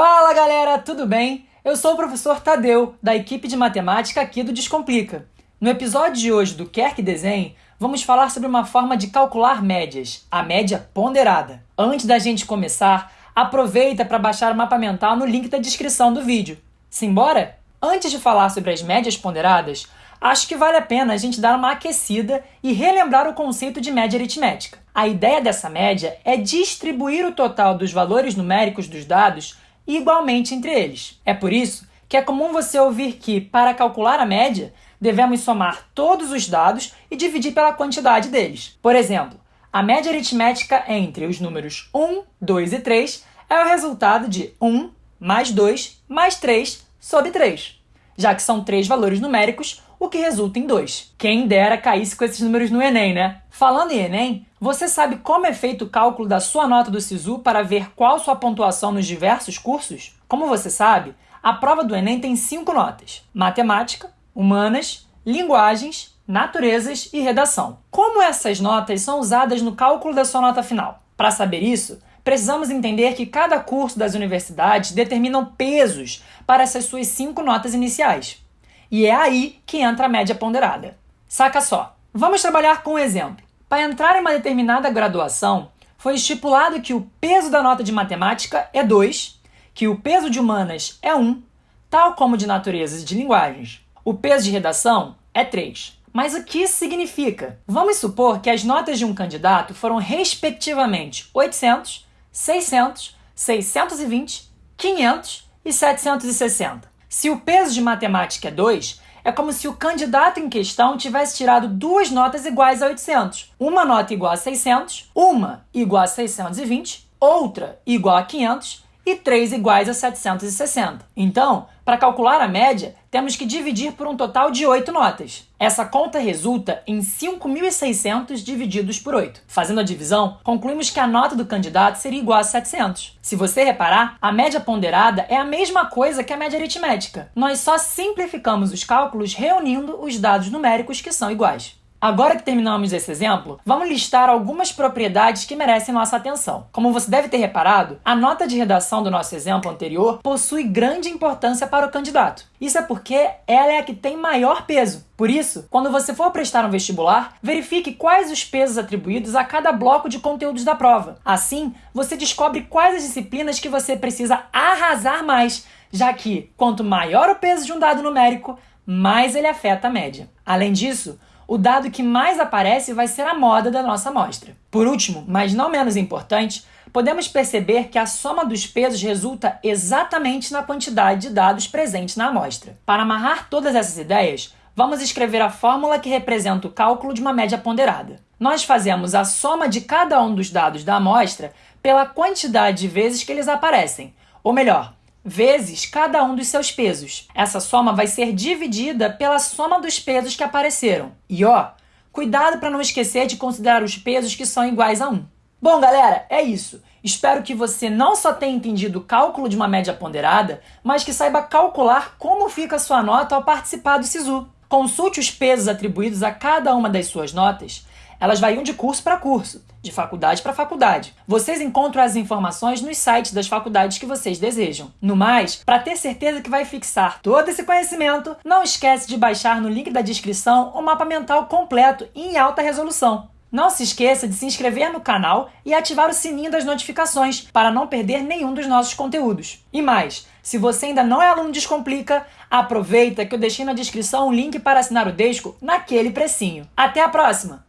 Fala galera, tudo bem? Eu sou o professor Tadeu, da equipe de matemática aqui do Descomplica. No episódio de hoje do Quer que Desenhe, vamos falar sobre uma forma de calcular médias, a média ponderada. Antes da gente começar, aproveita para baixar o mapa mental no link da descrição do vídeo. Simbora? Antes de falar sobre as médias ponderadas, acho que vale a pena a gente dar uma aquecida e relembrar o conceito de média aritmética. A ideia dessa média é distribuir o total dos valores numéricos dos dados igualmente entre eles. É por isso que é comum você ouvir que, para calcular a média, devemos somar todos os dados e dividir pela quantidade deles. Por exemplo, a média aritmética entre os números 1, 2 e 3 é o resultado de 1 mais 2 mais 3 sobre 3, já que são três valores numéricos, o que resulta em 2. Quem dera caísse com esses números no Enem, né? Falando em Enem, você sabe como é feito o cálculo da sua nota do SISU para ver qual sua pontuação nos diversos cursos? Como você sabe, a prova do Enem tem cinco notas: matemática, humanas, linguagens, naturezas e redação. Como essas notas são usadas no cálculo da sua nota final? Para saber isso, precisamos entender que cada curso das universidades determinam pesos para essas suas cinco notas iniciais. E é aí que entra a média ponderada. Saca só. Vamos trabalhar com um exemplo. Para entrar em uma determinada graduação, foi estipulado que o peso da nota de matemática é 2, que o peso de humanas é 1, tal como de naturezas e de linguagens. O peso de redação é 3. Mas o que isso significa? Vamos supor que as notas de um candidato foram respectivamente 800, 600, 620, 500 e 760. Se o peso de matemática é 2, é como se o candidato em questão tivesse tirado duas notas iguais a 800. Uma nota igual a 600, uma igual a 620, outra igual a 500 e três iguais a 760. Então, para calcular a média, temos que dividir por um total de 8 notas. Essa conta resulta em 5.600 divididos por 8. Fazendo a divisão, concluímos que a nota do candidato seria igual a 700. Se você reparar, a média ponderada é a mesma coisa que a média aritmética. Nós só simplificamos os cálculos reunindo os dados numéricos que são iguais. Agora que terminamos esse exemplo, vamos listar algumas propriedades que merecem nossa atenção. Como você deve ter reparado, a nota de redação do nosso exemplo anterior possui grande importância para o candidato. Isso é porque ela é a que tem maior peso. Por isso, quando você for prestar um vestibular, verifique quais os pesos atribuídos a cada bloco de conteúdos da prova. Assim, você descobre quais as disciplinas que você precisa arrasar mais, já que quanto maior o peso de um dado numérico, mais ele afeta a média. Além disso, o dado que mais aparece vai ser a moda da nossa amostra. Por último, mas não menos importante, podemos perceber que a soma dos pesos resulta exatamente na quantidade de dados presentes na amostra. Para amarrar todas essas ideias, vamos escrever a fórmula que representa o cálculo de uma média ponderada. Nós fazemos a soma de cada um dos dados da amostra pela quantidade de vezes que eles aparecem, ou melhor, vezes cada um dos seus pesos. Essa soma vai ser dividida pela soma dos pesos que apareceram. E ó, cuidado para não esquecer de considerar os pesos que são iguais a 1. Bom, galera, é isso. Espero que você não só tenha entendido o cálculo de uma média ponderada, mas que saiba calcular como fica a sua nota ao participar do SISU. Consulte os pesos atribuídos a cada uma das suas notas elas variam de curso para curso, de faculdade para faculdade. Vocês encontram as informações nos sites das faculdades que vocês desejam. No mais, para ter certeza que vai fixar todo esse conhecimento, não esquece de baixar no link da descrição o mapa mental completo e em alta resolução. Não se esqueça de se inscrever no canal e ativar o sininho das notificações para não perder nenhum dos nossos conteúdos. E mais, se você ainda não é aluno Descomplica, aproveita que eu deixei na descrição um link para assinar o Desco naquele precinho. Até a próxima!